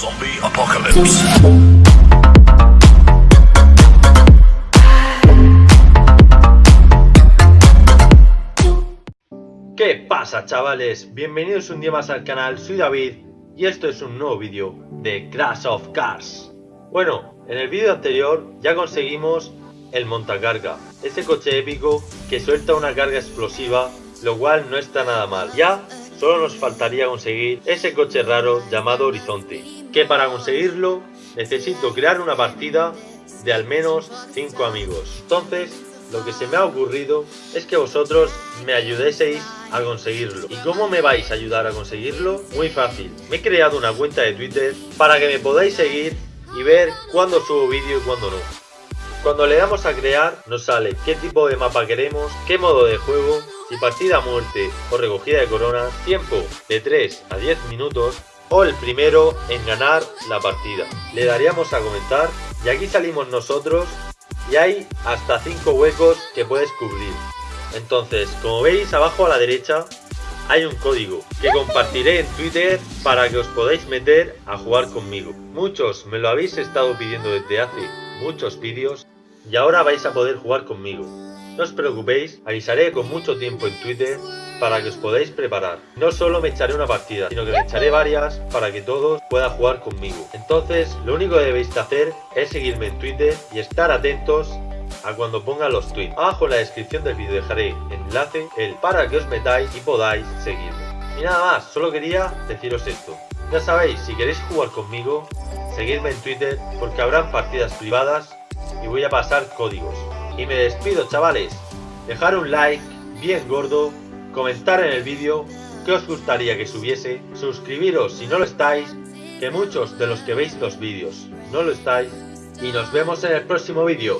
Zombie Apocalypse. ¿Qué pasa chavales? Bienvenidos un día más al canal, soy David y esto es un nuevo vídeo de Crash of Cars. Bueno, en el vídeo anterior ya conseguimos el montacarga, ese coche épico que suelta una carga explosiva, lo cual no está nada mal. Ya solo nos faltaría conseguir ese coche raro llamado Horizonte, que para conseguirlo necesito crear una partida de al menos 5 amigos. Entonces, lo que se me ha ocurrido es que vosotros me ayudéis a conseguirlo. ¿Y cómo me vais a ayudar a conseguirlo? Muy fácil. Me he creado una cuenta de Twitter para que me podáis seguir y ver cuándo subo vídeo y cuándo no. Cuando le damos a crear nos sale qué tipo de mapa queremos, qué modo de juego, si partida muerte o recogida de coronas, tiempo de 3 a 10 minutos o el primero en ganar la partida. Le daríamos a comentar y aquí salimos nosotros y hay hasta 5 huecos que puedes cubrir. Entonces, como veis abajo a la derecha hay un código que compartiré en Twitter para que os podáis meter a jugar conmigo. Muchos me lo habéis estado pidiendo desde hace muchos vídeos y ahora vais a poder jugar conmigo. No os preocupéis, avisaré con mucho tiempo en Twitter para que os podáis preparar. No solo me echaré una partida, sino que me echaré varias para que todos puedan jugar conmigo. Entonces, lo único que debéis hacer es seguirme en Twitter y estar atentos a cuando ponga los tweets. Abajo en la descripción del vídeo dejaré enlace el para que os metáis y podáis seguirme. Y nada más, solo quería deciros esto. Ya sabéis, si queréis jugar conmigo, seguidme en Twitter porque habrán partidas privadas y voy a pasar códigos. Y me despido chavales, dejar un like bien gordo, comentar en el vídeo qué os gustaría que subiese, suscribiros si no lo estáis, que muchos de los que veis los vídeos no lo estáis, y nos vemos en el próximo vídeo.